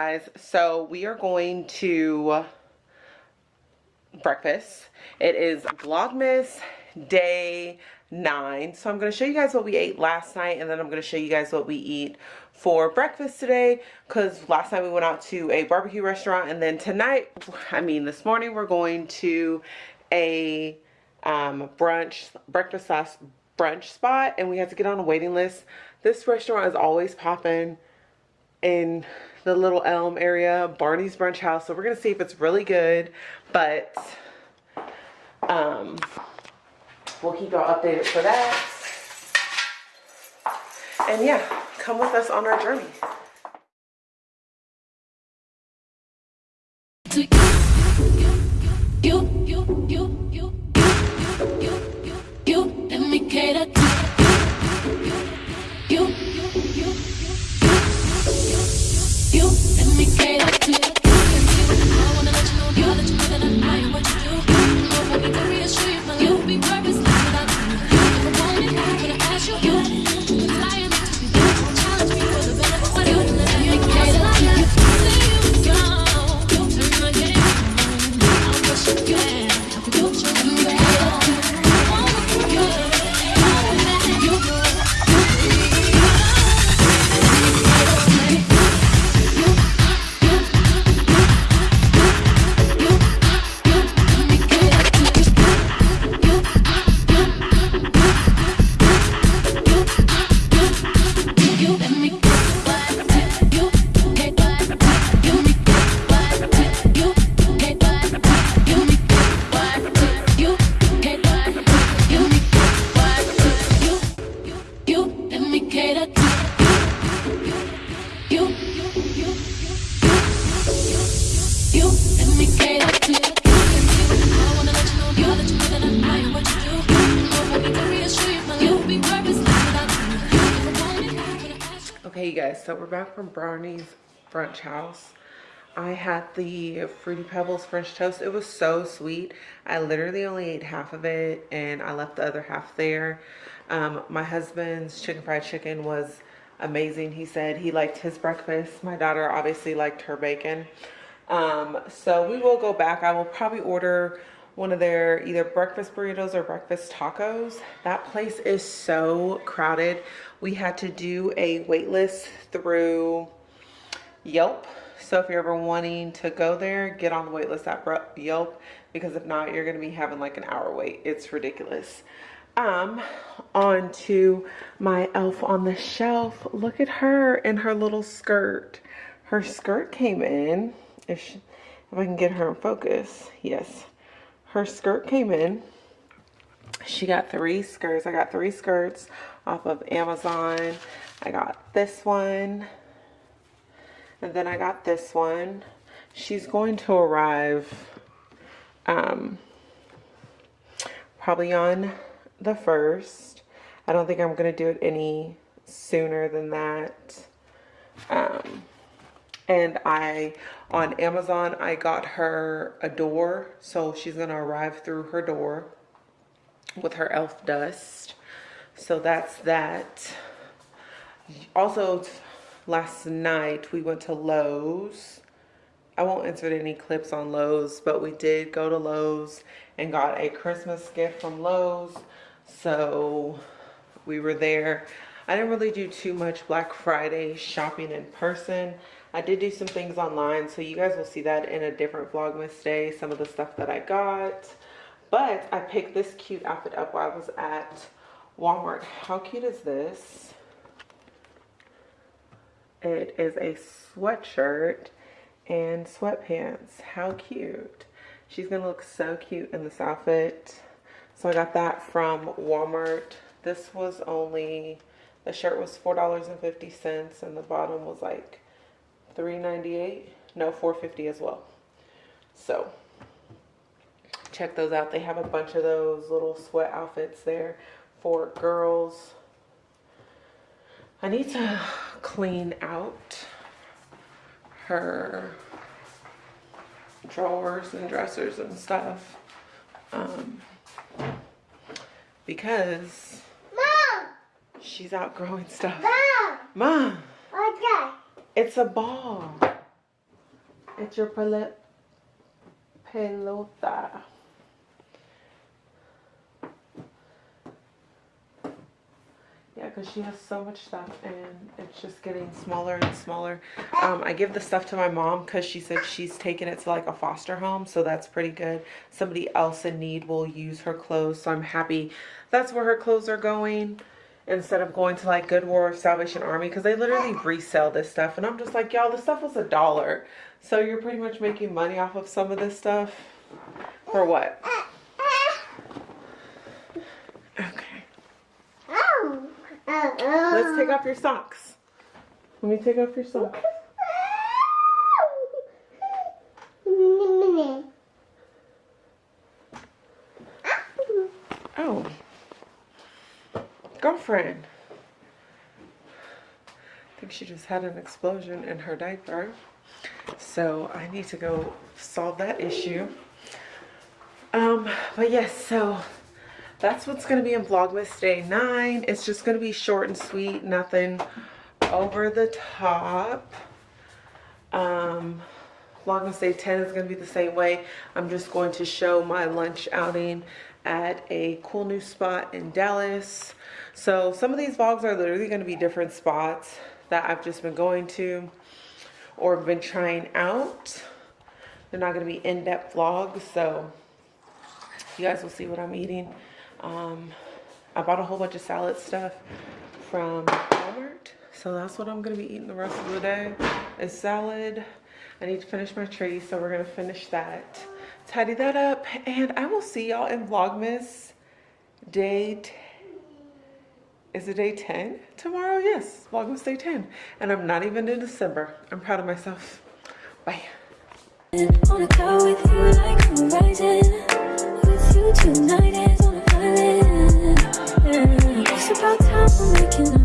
guys. So we are going to breakfast. It is vlogmas day nine. So i'm going to show you guys what we ate last night and then i'm going to show you guys what we eat for breakfast today because last night we went out to a barbecue restaurant and then tonight i mean this morning we're going to a um, brunch breakfast brunch spot and we had to get on a waiting list. This restaurant is always popping in the Little Elm area, Barney's Brunch House. So we're going to see if it's really good. But um, we'll keep y'all updated for that. And yeah, come with us on our journey. Guys, so we're back from Brownie's Brunch House. I had the Fruity Pebbles French toast. It was so sweet. I literally only ate half of it and I left the other half there. Um, my husband's chicken fried chicken was amazing. He said he liked his breakfast. My daughter obviously liked her bacon. Um, so we will go back. I will probably order one of their either breakfast burritos or breakfast tacos. That place is so crowded. We had to do a wait list through Yelp. So if you're ever wanting to go there, get on the wait list at Yelp because if not, you're going to be having like an hour wait. It's ridiculous. Um, on to my elf on the shelf. Look at her in her little skirt. Her skirt came in. If, she, if I can get her in focus. Yes her skirt came in. She got three skirts. I got three skirts off of Amazon. I got this one. And then I got this one. She's going to arrive um, probably on the 1st. I don't think I'm going to do it any sooner than that. Um, and I on Amazon I got her a door so she's gonna arrive through her door with her elf dust. So that's that. Also last night we went to Lowe's. I won't insert any clips on Lowe's but we did go to Lowe's and got a Christmas gift from Lowe's. So we were there. I didn't really do too much Black Friday shopping in person I did do some things online, so you guys will see that in a different Vlogmas day, some of the stuff that I got. But I picked this cute outfit up while I was at Walmart. How cute is this? It is a sweatshirt and sweatpants. How cute. She's going to look so cute in this outfit. So I got that from Walmart. This was only, the shirt was $4.50 and the bottom was like 398 no 450 as well so check those out they have a bunch of those little sweat outfits there for girls I need to clean out her drawers and dressers and stuff um, because Mom! she's outgrowing stuff Mom! Mom! Okay. It's a ball. It's your pelota. Yeah, because she has so much stuff and it's just getting smaller and smaller. Um, I give the stuff to my mom because she said she's taking it to like a foster home. So that's pretty good. Somebody else in need will use her clothes. So I'm happy that's where her clothes are going instead of going to like Goodwill or Salvation Army because they literally resell this stuff. And I'm just like, y'all, this stuff was a dollar. So you're pretty much making money off of some of this stuff. For what? Okay. Let's take off your socks. Let me take off your socks. I think she just had an explosion in her diaper. So I need to go solve that issue. Um, but yes, so that's what's going to be in Vlogmas Day 9. It's just going to be short and sweet. Nothing over the top. Um, Vlogmas Day 10 is going to be the same way. I'm just going to show my lunch outing at a cool new spot in Dallas. So some of these vlogs are literally going to be different spots that I've just been going to or been trying out. They're not going to be in-depth vlogs, so you guys will see what I'm eating. Um, I bought a whole bunch of salad stuff from Walmart. So that's what I'm going to be eating the rest of the day is salad. I need to finish my tree, so we're going to finish that. Tidy that up, and I will see y'all in Vlogmas day is it day 10 tomorrow? Yes, Vlogmas day 10. And I'm not even in December. I'm proud of myself. Bye. It's about time making